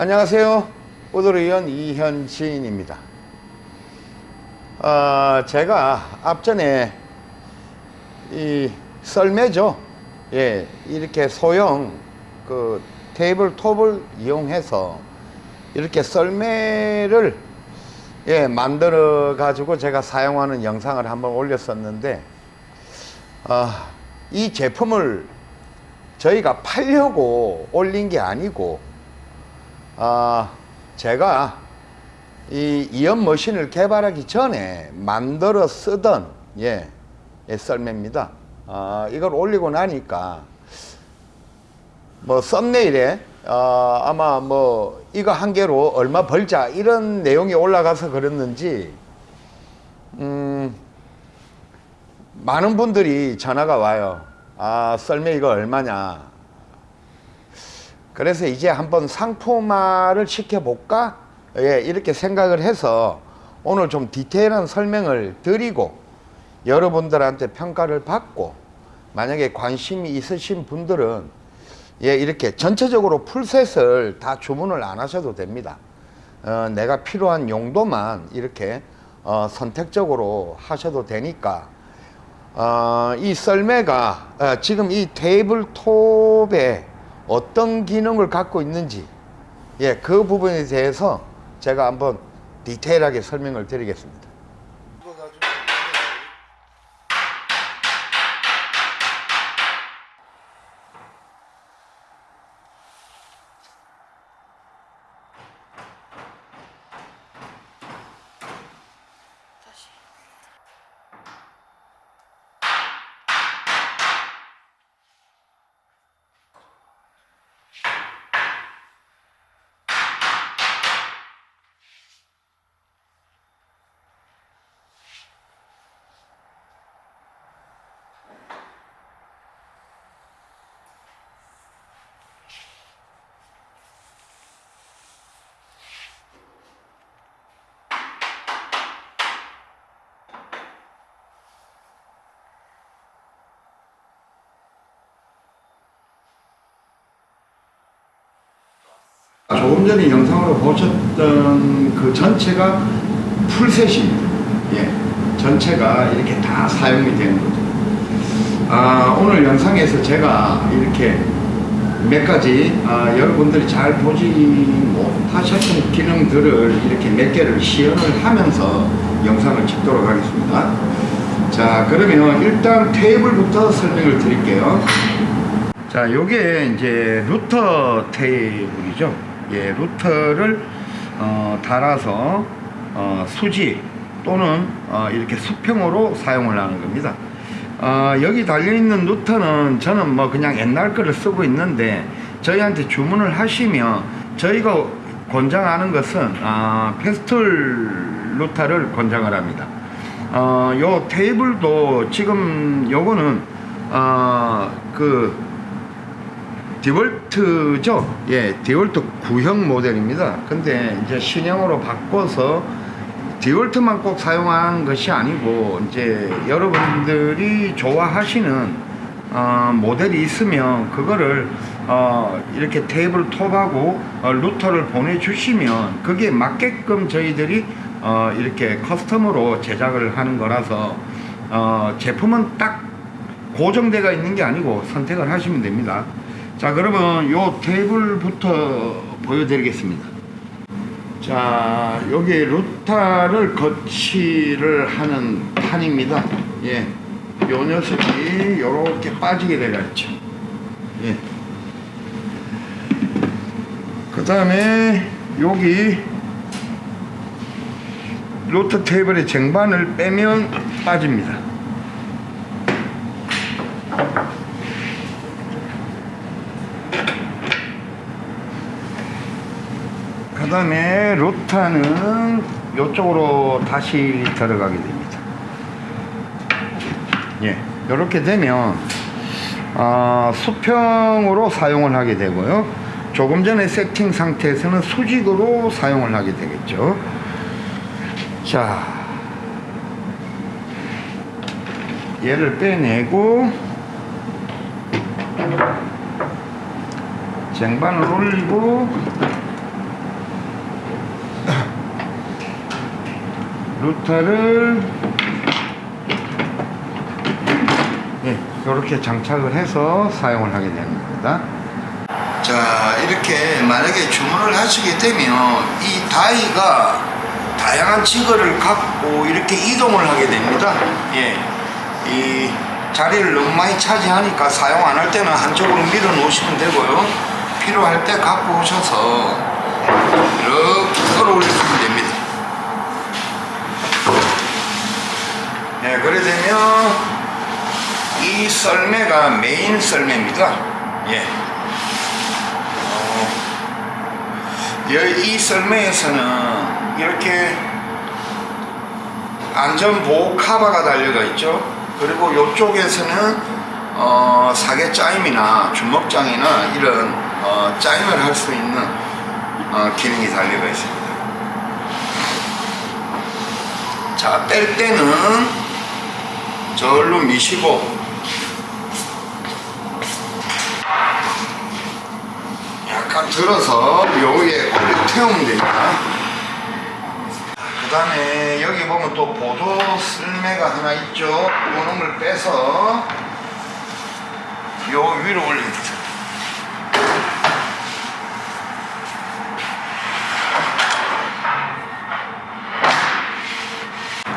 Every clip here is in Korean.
안녕하세요. 오도리원 이현진입니다. 어, 제가 앞전에 이 썰매죠. 예, 이렇게 소형 그 테이블 톱을 이용해서 이렇게 썰매를 예, 만들어 가지고 제가 사용하는 영상을 한번 올렸었는데 어, 이 제품을 저희가 팔려고 올린 게 아니고 어, 제가 이 이연 머신을 개발하기 전에 만들어 쓰던 예, 예 썰매입니다. 어, 이걸 올리고 나니까 뭐 썸네일에 어, 아마 뭐 이거 한 개로 얼마 벌자 이런 내용이 올라가서 그랬는지 음, 많은 분들이 전화가 와요. 아 썰매 이거 얼마냐. 그래서 이제 한번 상품화를 시켜볼까? 예, 이렇게 생각을 해서 오늘 좀 디테일한 설명을 드리고 여러분들한테 평가를 받고 만약에 관심이 있으신 분들은 예, 이렇게 전체적으로 풀셋을 다 주문을 안 하셔도 됩니다. 어, 내가 필요한 용도만 이렇게 어, 선택적으로 하셔도 되니까 어, 이 썰매가 어, 지금 이 테이블톱에 어떤 기능을 갖고 있는지 예, 그 부분에 대해서 제가 한번 디테일하게 설명을 드리겠습니다. 조금 전에 영상으로 보셨던 그 전체가 풀셋입니다. 예, 전체가 이렇게 다 사용이 되는 거죠. 아, 오늘 영상에서 제가 이렇게 몇 가지 아, 여러분들이 잘 보지 못하셨던 기능들을 이렇게 몇 개를 시연을 하면서 영상을 찍도록 하겠습니다. 자, 그러면 일단 테이블부터 설명을 드릴게요. 자, 요게 이제 루터 테이블이죠. 예, router를 어, 달아서 어, 수직 또는 어, 이렇게 수평으로 사용을 하는 겁니다. 어, 여기 달려있는 router는 저는 뭐 그냥 옛날 거를 쓰고 있는데 저희한테 주문을 하시면 저희가 권장하는 것은 어, Festool router를 권장을 합니다. 어, 요 테이블도 지금 요거는 어, 그 DeWalt죠? 예 DeWalt 구형 모델입니다. 근데 이제 신형으로 바꿔서 DeWalt만 꼭 사용하는 것이 아니고 이제 여러분들이 좋아하시는 어, 모델이 있으면 그거를 어, 이렇게 테이블 톱하고 어, router를 보내주시면 그게 맞게끔 저희들이 어, 이렇게 custom으로 제작을 하는 거라서 어, 제품은 딱 고정되어 있는 게 아니고 선택을 하시면 됩니다 자 그러면 요 테이블부터 보여드리겠습니다. 자 여기 루타를 거치를 하는 판입니다. 예, 요 녀석이 요렇게 빠지게 되어 있죠. 예. 그 다음에 여기 루트 테이블의 쟁반을 빼면 빠집니다 그 다음에 루타는 이쪽으로 다시 들어가게 됩니다. 예, 이렇게 되면 어, 수평으로 사용을 하게 되고요. 조금 전에 세팅 상태에서는 수직으로 사용을 하게 되겠죠. 자 얘를 빼내고 쟁반을 올리고 루터를 예, 이렇게 장착을 해서 사용을 하게 되는 겁니다. 자, 이렇게 만약에 주문을 하시게 되면 이 다이가 다양한 직거를 갖고 이렇게 이동을 하게 됩니다. 예, 이 자리를 너무 많이 차지하니까 사용 안 할 때는 한쪽으로 밀어 놓으시면 되고요. 필요할 때 갖고 오셔서 이렇게 끌어올리시면 됩니다. 예, 그래 되면 이 썰매가 메인 썰매입니다. 예. 어, 여- 이 썰매에서는 이렇게 안전보호 카바가 달려가 있죠. 그리고 이쪽에서는 어, 사계 짜임이나 주먹장이나 이런 어, 짜임을 할 수 있는 어, 기능이 달려가 있습니다. 자, 뺄 때는 절로 미시고 약간 들어서 여기에 올려 태우면 됩니다. 그 다음에 여기 보면 또 보조 쓸매가 하나 있죠. 요놈을 빼서 요 위로 올립니다.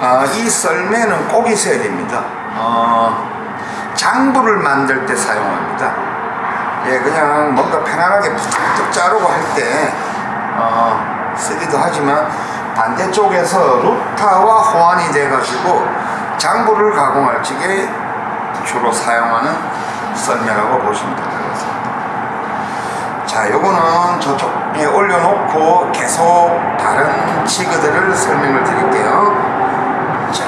아, 이 썰매는 꼭 있어야 됩니다. 어, 장부를 만들 때 사용합니다. 예, 그냥 뭔가 편안하게 푹 자르고 할때 어, 쓰기도 하지만 반대쪽에서 루타와 호환이 돼가지고 장부를 가공할 적에 주로 사용하는 썰매라고 보시면 될 것 같습니다. 자, 요거는 저쪽에 올려놓고 계속 다른 치그들을 설명을 드릴게요. 자,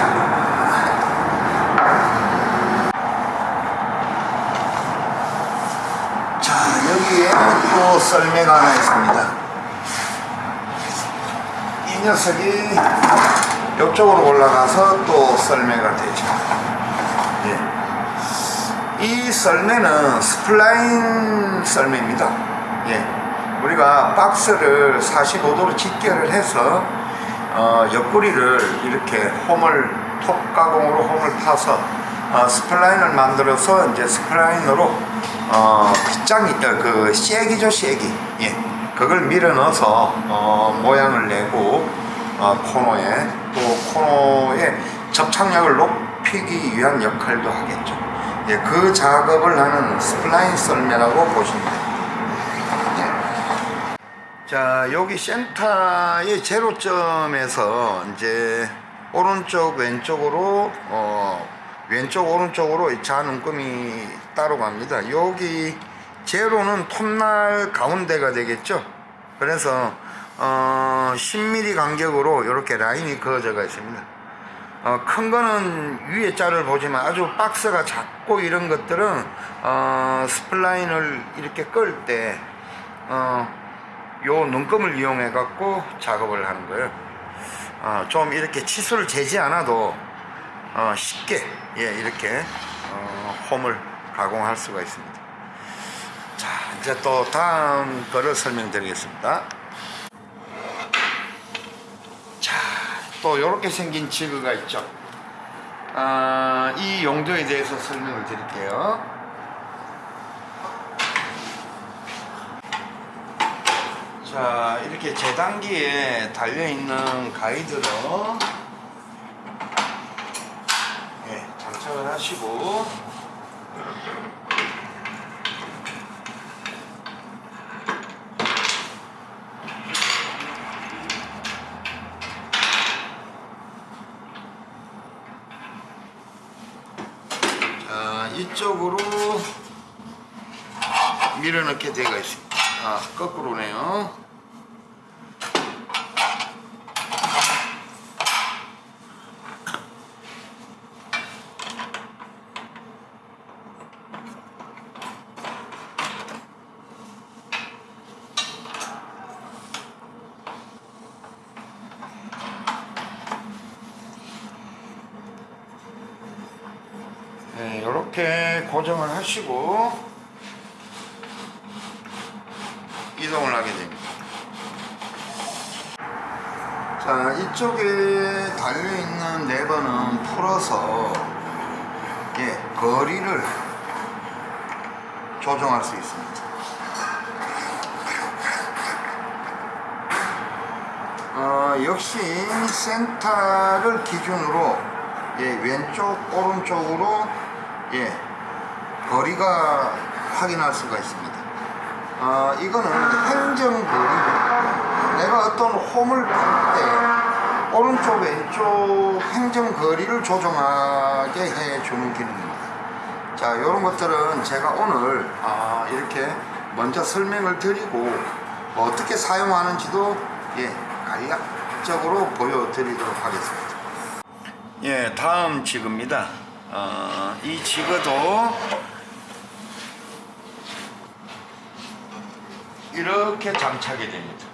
자 여기에 또 썰매가 하나 있습니다. 이 녀석이 이쪽으로 올라가서 또 썰매가 되죠. 예. 이 썰매는 spline 썰매입니다. 예. 우리가 박스를 45도로 직결을 해서 어, 옆구리를 이렇게 홈을 톱 가공으로 홈을 파서 어, spline을 만들어서 이제 spline으로 어, 빗장이 어, 그 쐐기죠 쐐기. 예. 그걸 밀어 넣어서 어, 모양을 내고 어, 코너에 또 코너에 접착력을 높이기 위한 역할도 하겠죠. 예, 그 작업을 하는 spline 썰매라고 보시면 됩니다. 자 여기 센터의 제로점에서 이제 오른쪽 왼쪽으로 어 왼쪽 오른쪽으로 이 잔움금이 따로 갑니다. 여기 제로는 톱날 가운데가 되겠죠? 그래서 어 10mm 간격으로 이렇게 라인이 그어져 가 있습니다. 어, 큰 거는 위에 자를 보지만 아주 박스가 작고 이런 것들은 어, spline을 이렇게 끌때 어, 요 눈금을 이용해 갖고 작업을 하는 거예요. 어, 좀 이렇게 치수를 재지 않아도 어, 쉽게 예, 이렇게 어, 홈을 가공할 수가 있습니다. 자 이제 또 다음 거를 설명드리겠습니다. 자또 이렇게 생긴 지그가 있죠. 아, 이 용도에 대해서 설명을 드릴게요. 자 이렇게 재단기에 달려있는 가이드로 예, 장착을 하시고. 자 이쪽으로 밀어넣게 되어 있습니다. 아 거꾸로네요 네, 이렇게 하시고 이동을 하게 됩니다. 자 이쪽에 달려있는 레버는 풀어서 예, 거리를 조정할 수 있습니다 어, 역시 센터를 기준으로 예, 왼쪽 오른쪽으로 예, 거리가 확인할 수가 있습니다. 어, 이거는 행정거리. 내가 어떤 홈을 풀때 오른쪽 왼쪽 행정거리를 조정하게 해주는 기능입니다. 자 이런 것들은 제가 오늘 아, 이렇게 먼저 설명을 드리고 어떻게 사용하는지도 예, 간략적으로 보여드리도록 하겠습니다. 예 다음 지그입니다. 어, 이 지그도 이렇게 장착이 됩니다.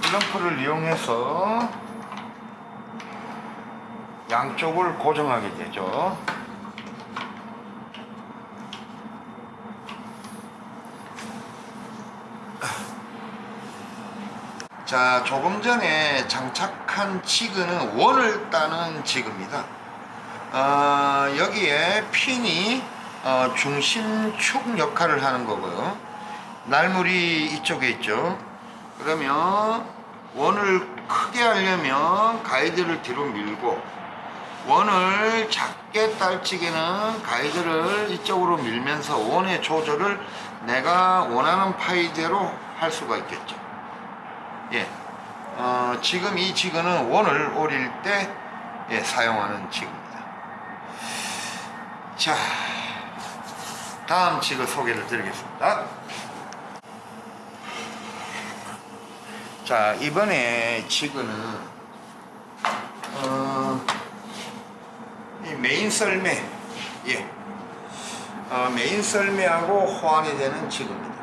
클럼프를 이용해서 양쪽을 고정하게 되죠 자 조금 전에 장착한 지그는 원을 따는 지그입니다. 어, 여기에 핀이 어, 중심축 역할을 하는 거고요. 날물이 이쪽에 있죠. 그러면 원을 크게 하려면 가이드를 뒤로 밀고 원을 작게 딸 적에는 가이드를 이쪽으로 밀면서 원의 조절을 내가 원하는 파이대로 할 수가 있겠죠 예, 어, 지금 이 지그는 원을 오릴 때 예, 사용하는 지그입니다. 자 다음 지그 소개를 드리겠습니다. 자 이번에 지그는 어, 이 메인 썰매 예, 어, 메인 썰매하고 호환이 되는 지그입니다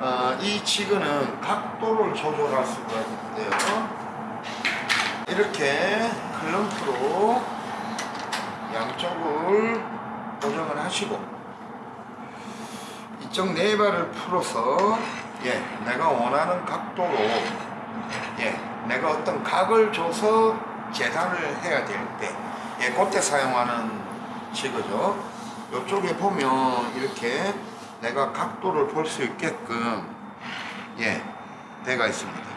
어, 이 지그는 각도를 조절할 수가 있는데요 이렇게 클럼프로 양쪽을 고정을 하시고 이쪽 네 발을 풀어서 예, 내가 원하는 각도로 예, 내가 어떤 각을 줘서 재단을 해야 될 때, 예, 그때 사용하는 지그죠. 이쪽에 보면 이렇게 내가 각도를 볼 수 있게끔 예, 돼가 있습니다.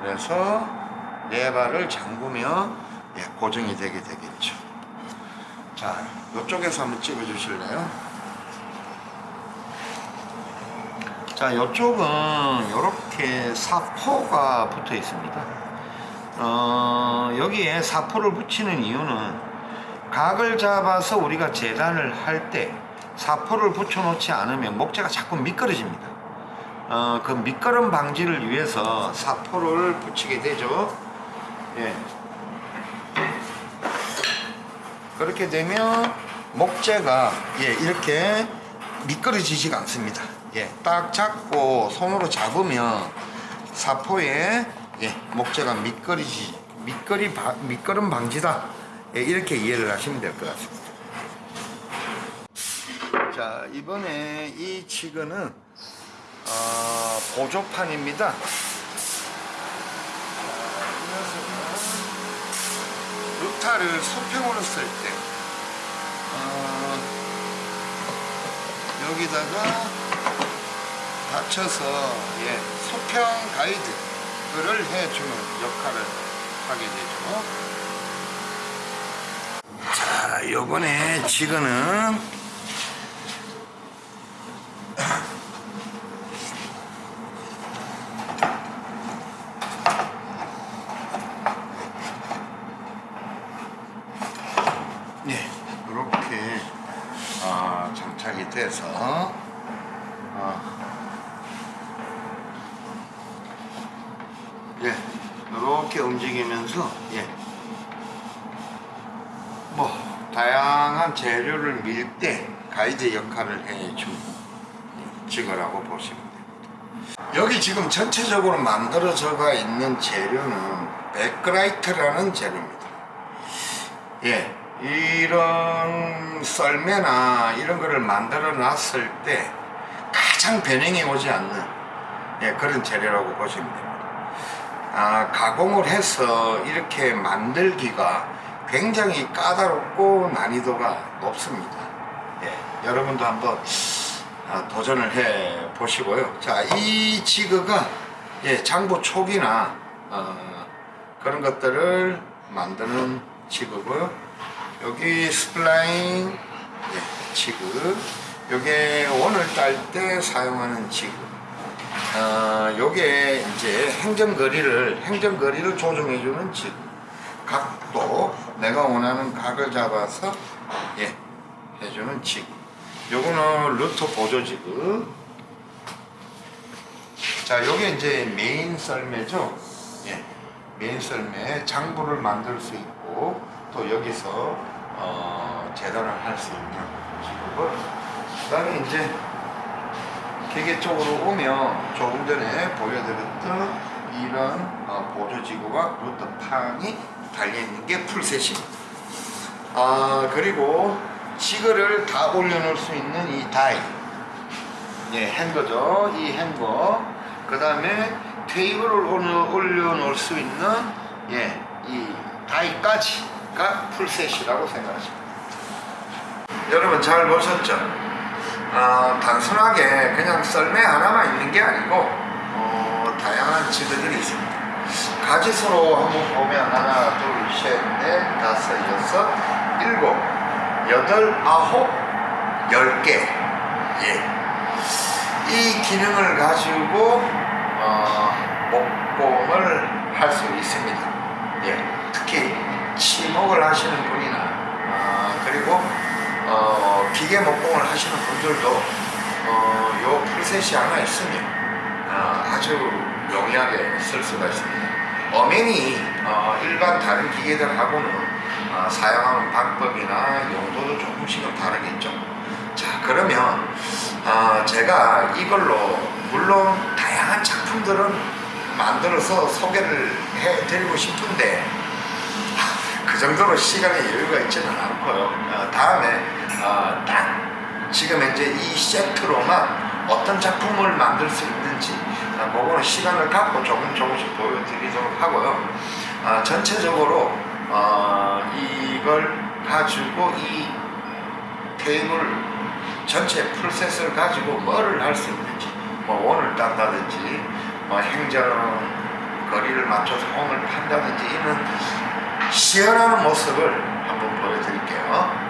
그래서 네 발을 잠그면 예, 고정이 되게 되겠죠. 자, 이쪽에서 한번 찍어 주실래요? 자, 이쪽은 이렇게 사포가 붙어 있습니다. 어, 여기에 사포를 붙이는 이유는 각을 잡아서 우리가 재단을 할 때 사포를 붙여 놓지 않으면 목재가 자꾸 미끄러집니다. 어, 그 미끄럼 방지를 위해서 사포를 붙이게 되죠. 예. 그렇게 되면 목재가 예, 이렇게 미끄러지지가 않습니다. 예, 딱 잡고 손으로 잡으면 사포에 예, 목재가 미끄러지 미끄리 바, 미끄럼 방지다. 예, 이렇게 이해를 하시면 될 것 같습니다. 자, 이번에 이 치근은 어, 보조판입니다. 루타를 소평으로 쓸 때, 어, 여기다가 받쳐서 예, 소평 가이드를 해주는 역할을 하게 되죠. 자, 요번에 지그는 네, 이렇게 아, 장착이 돼서 아, 예, 이렇게 움직이면서 예, 뭐 다양한 재료를 밀 때 가이드 역할을 해준 지그라고 보시면 됩니다. 여기 지금 전체적으로 만들어져가 있는 재료는 베크라이트라는 재료입니다. 예, 이런 썰매나 이런 거를 만들어 놨을 때 가장 변형이 오지 않는 예, 그런 재료라고 보시면 됩니다. 아, 가공을 해서 이렇게 만들기가 굉장히 까다롭고 난이도가 높습니다. 예, 여러분도 한번 아, 도전을 해 보시고요. 자, 이 지그가 예, 장부 촉이나 어, 그런 것들을 만드는 지그고요. 여기 spline 예, 지그, 요게 원을 딸 때 사용하는 지그. 어, 요게 이제 행정거리를 행정거리를 조정해 주는 지그. 각도 내가 원하는 각을 잡아서 예 해주는 지그. 요거는 루터 보조지그. 자, 요게 이제 메인 썰매죠. 예. 메인 썰매 장부를 만들 수 있고 또 여기서 어, 재단을 할 수 있는 지구고 그 다음에 이제 기계 쪽으로 오면 조금 전에 보여드렸던 이런 어, 보조지구와 루터판이 달려있는 게 풀셋입니다. 아 그리고 지그를 다 올려놓을 수 있는 이 다이 예, 행거죠. 이 행거 그 다음에 테이블을 올려- 올려놓을 수 있는 예, 이 다이까지가 풀셋이라고 생각하십니다. 여러분 잘 보셨죠? 어, 단순하게 그냥 썰매 하나만 있는 게 아니고 어, 다양한 지그들이 있습니다. 가지수로 한번 보면 하나, 둘, 셋, 넷, 다섯, 여섯, 일곱, 여덟, 아홉, 열 개. 예. 이 기능을 가지고 어, 목공을 할 수 있습니다. 예. 특히 치목을 하시는 분이나 어, 그리고 어, 기계 목공을 하시는 분들도 어, 요 풀셋이 하나 있으면 어, 아주 용이하게 쓸 수가 있습니다. 엄연히 어, 일반 다른 기계들하고는 어, 사용하는 방법이나 용도도 조금씩은 다르겠죠. 자 그러면 어, 제가 이걸로 물론 다양한 작품들은 만들어서 소개를 해드리고 싶은데 그 정도로 시간의 여유가 있지는 않고요. 어, 다음에 어, 딱 지금 현재 이 세트로만 어떤 작품을 만들 수 있는 지 어, 그거는 시간을 갖고 조금 조금씩 보여드리도록 하고요. 어, 전체적으로 어, 이걸 가지고 이 테이블 전체 풀셋을 가지고 뭐를 할 수 있는지 뭐 원을 딴다든지 뭐 행정 거리를 맞춰서 홍을 판다든지 이런 시연하는 모습을 한번 보여드릴게요.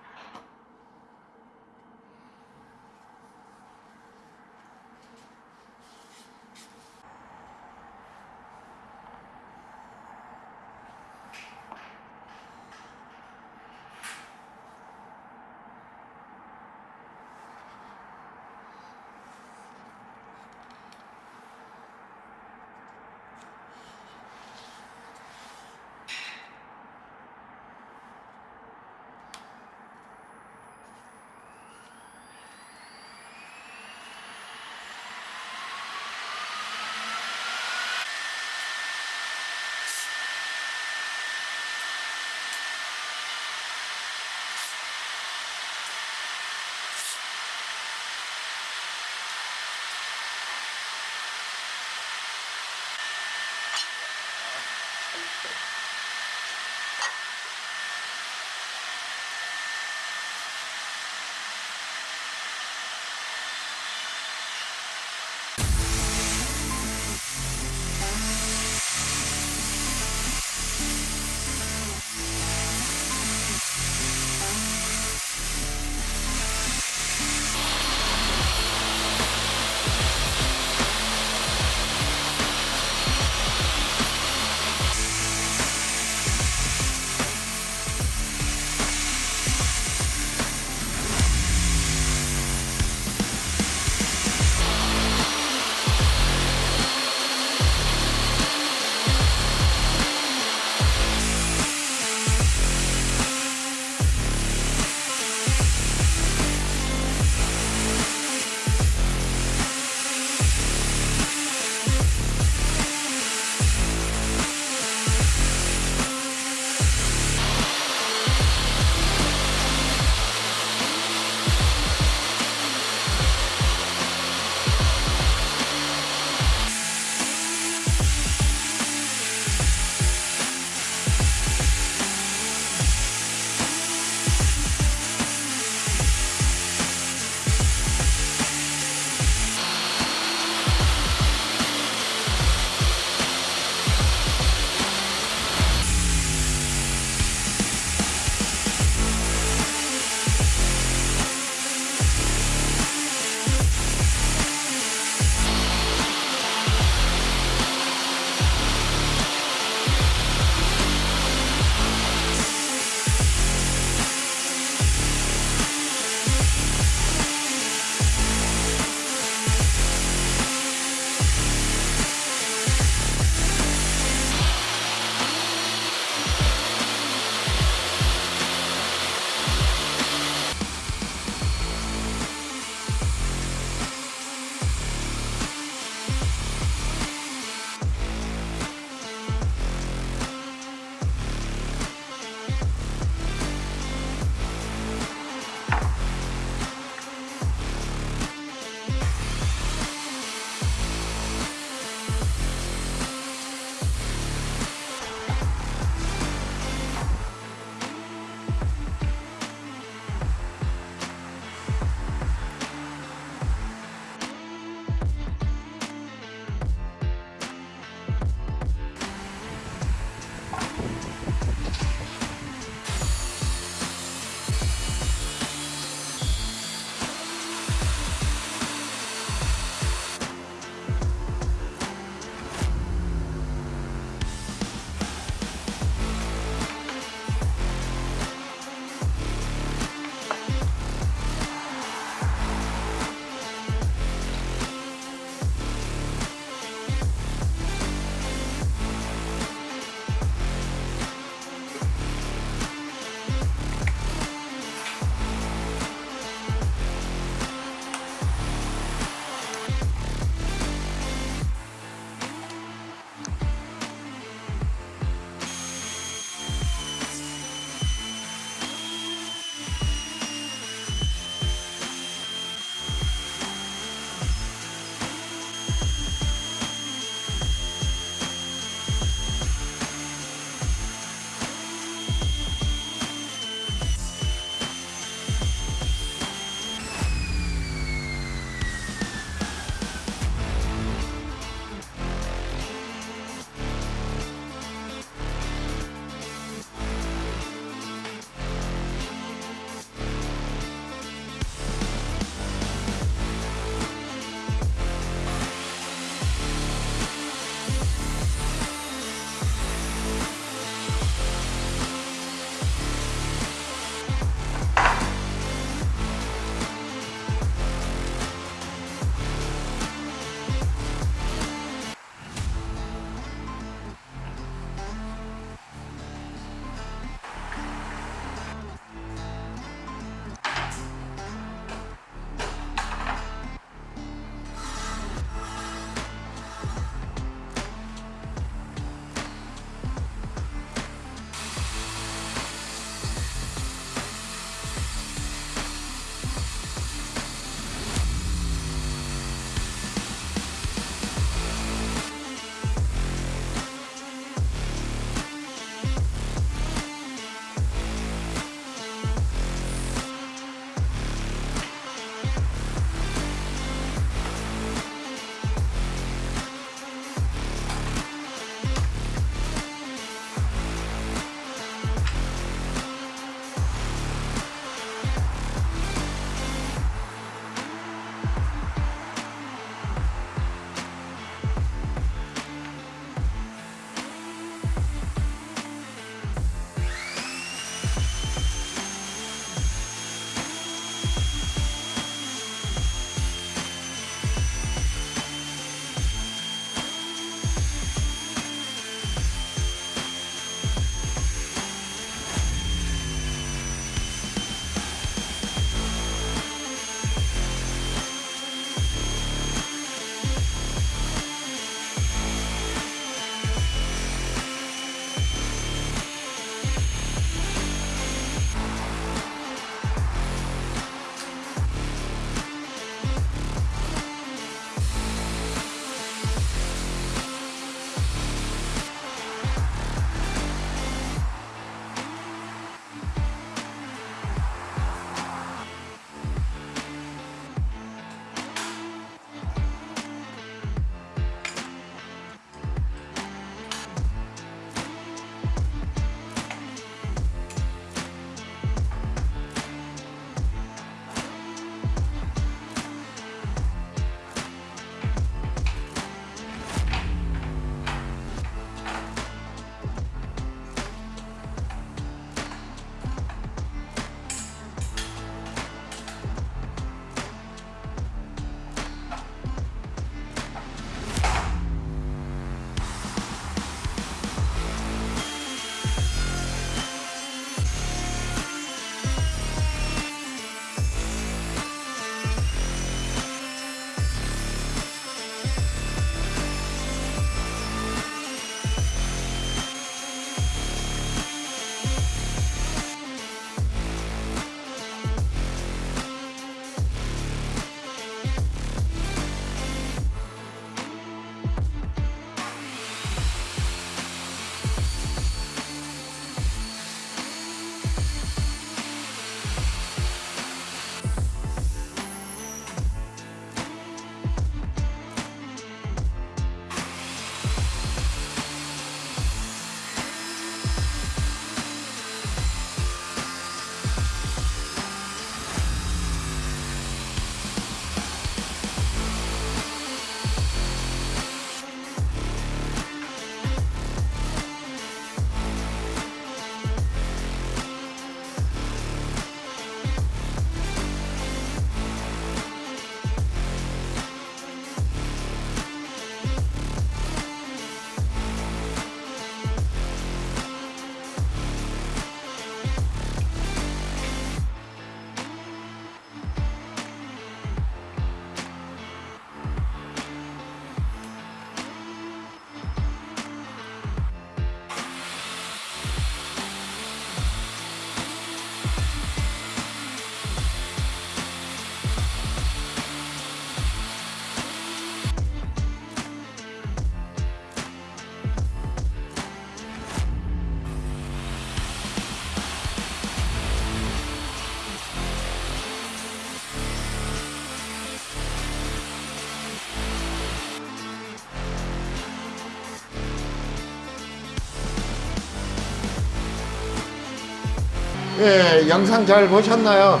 예, 영상 잘 보셨나요?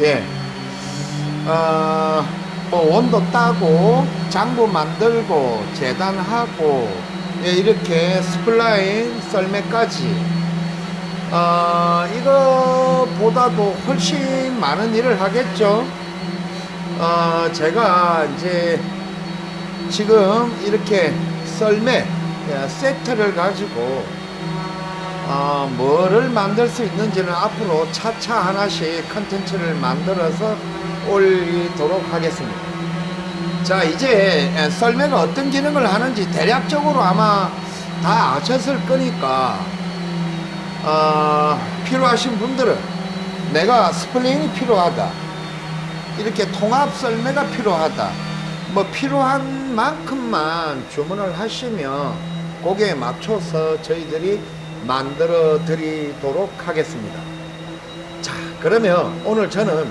예. 어, 뭐 원도 따고 장부 만들고 재단하고 예, 이렇게 spline 썰매까지 어, 이거보다도 훨씬 많은 일을 하겠죠. 어, 제가 이제 지금 이렇게 썰매 예, 세트를 가지고 어, 뭐를 만들 수 있는지는 앞으로 차차 하나씩 컨텐츠를 만들어서 올리도록 하겠습니다. 자 이제 에, 썰매가 어떤 기능을 하는지 대략적으로 아마 다 아셨을 거니까 어, 필요하신 분들은 내가 스플링이 필요하다 이렇게 통합 썰매가 필요하다 뭐 필요한 만큼만 주문을 하시면 거기에 맞춰서 저희들이 만들어 드리도록 하겠습니다. 자 그러면 오늘 저는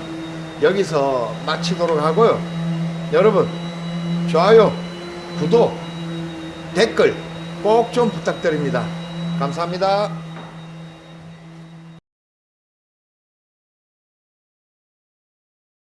여기서 마치도록 하고요. 여러분 좋아요 구독 댓글 꼭 좀 부탁드립니다. 감사합니다